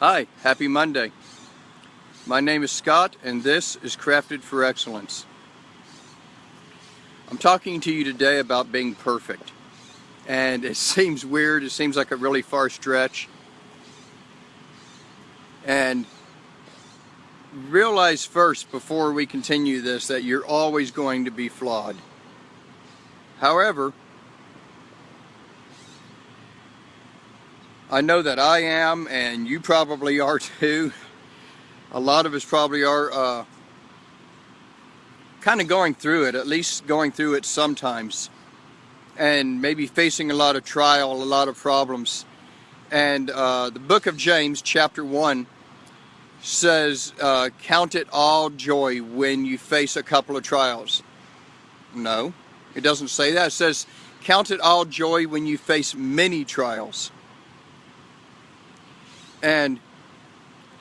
Hi, happy Monday. My name is Scott and this is Crafted for Excellence. I'm talking to you today about being perfect. And it seems weird, it seems like a really far stretch. And realize first before we continue this that you're always going to be flawed. However, I know that I am, and you probably are too. A lot of us probably are uh, kind of going through it, at least going through it sometimes, and maybe facing a lot of trial, a lot of problems. And uh, the book of James, chapter 1, says, uh, Count it all joy when you face a couple of trials. No, it doesn't say that. It says, Count it all joy when you face many trials. And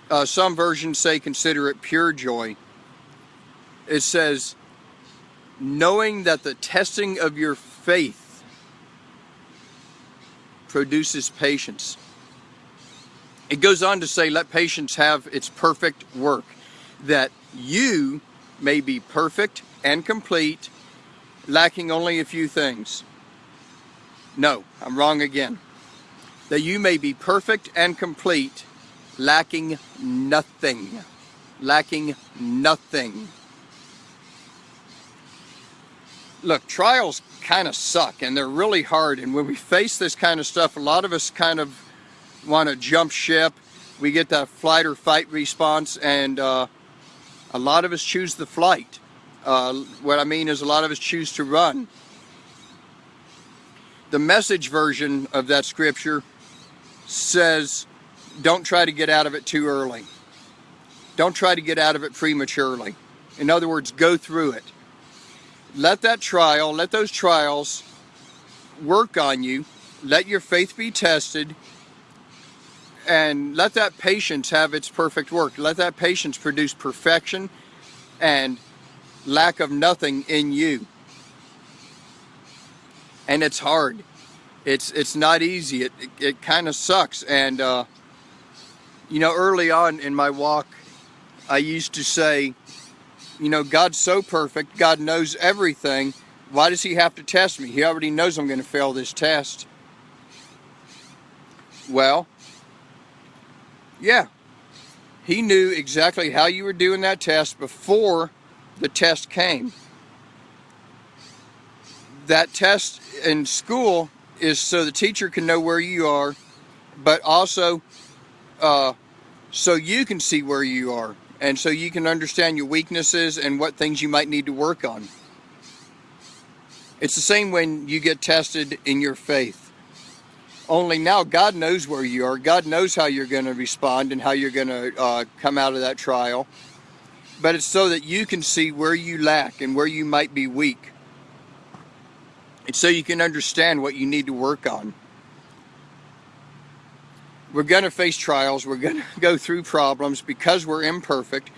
uh, some versions say consider it pure joy. It says, knowing that the testing of your faith produces patience. It goes on to say, let patience have its perfect work, that you may be perfect and complete, lacking only a few things. No, I'm wrong again that you may be perfect and complete, lacking nothing. Lacking nothing. Look, trials kind of suck and they're really hard. And when we face this kind of stuff, a lot of us kind of want to jump ship. We get that flight or fight response, and uh, a lot of us choose the flight. Uh, what I mean is, a lot of us choose to run. The message version of that scripture says don't try to get out of it too early. Don't try to get out of it prematurely. In other words, go through it. Let that trial, let those trials work on you. Let your faith be tested and let that patience have its perfect work. Let that patience produce perfection and lack of nothing in you. And it's hard it's it's not easy. It it, it kind of sucks. And uh, you know, early on in my walk, I used to say, you know, God's so perfect. God knows everything. Why does He have to test me? He already knows I'm going to fail this test. Well, yeah, He knew exactly how you were doing that test before the test came. That test in school is so the teacher can know where you are, but also uh, so you can see where you are and so you can understand your weaknesses and what things you might need to work on. It's the same when you get tested in your faith. Only now God knows where you are. God knows how you're going to respond and how you're going to uh, come out of that trial. But it's so that you can see where you lack and where you might be weak. It's so you can understand what you need to work on. We're going to face trials. We're going to go through problems because we're imperfect,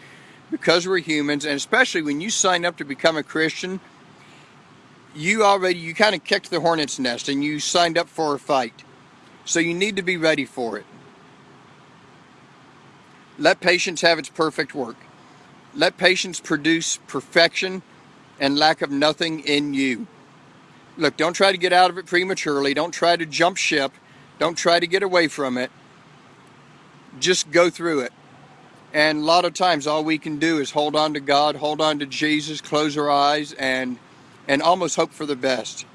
because we're humans, and especially when you sign up to become a Christian, you already, you kind of kicked the hornet's nest and you signed up for a fight. So you need to be ready for it. Let patience have its perfect work. Let patience produce perfection and lack of nothing in you. Look, don't try to get out of it prematurely. Don't try to jump ship. Don't try to get away from it. Just go through it. And a lot of times all we can do is hold on to God, hold on to Jesus, close our eyes, and, and almost hope for the best.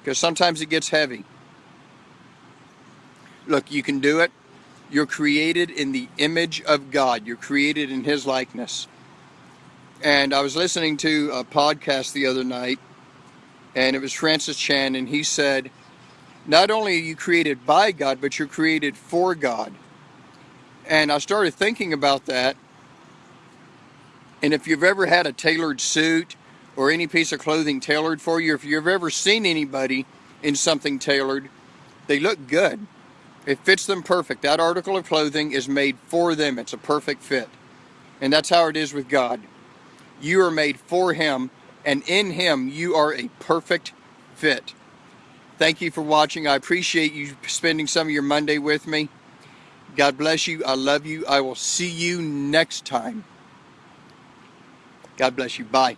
Because sometimes it gets heavy. Look, you can do it. You're created in the image of God. You're created in His likeness. And I was listening to a podcast the other night and it was Francis Chan, and he said, not only are you created by God, but you're created for God. And I started thinking about that. And if you've ever had a tailored suit or any piece of clothing tailored for you, if you've ever seen anybody in something tailored, they look good. It fits them perfect. That article of clothing is made for them. It's a perfect fit. And that's how it is with God. You are made for Him and in Him you are a perfect fit. Thank you for watching. I appreciate you spending some of your Monday with me. God bless you. I love you. I will see you next time. God bless you. Bye.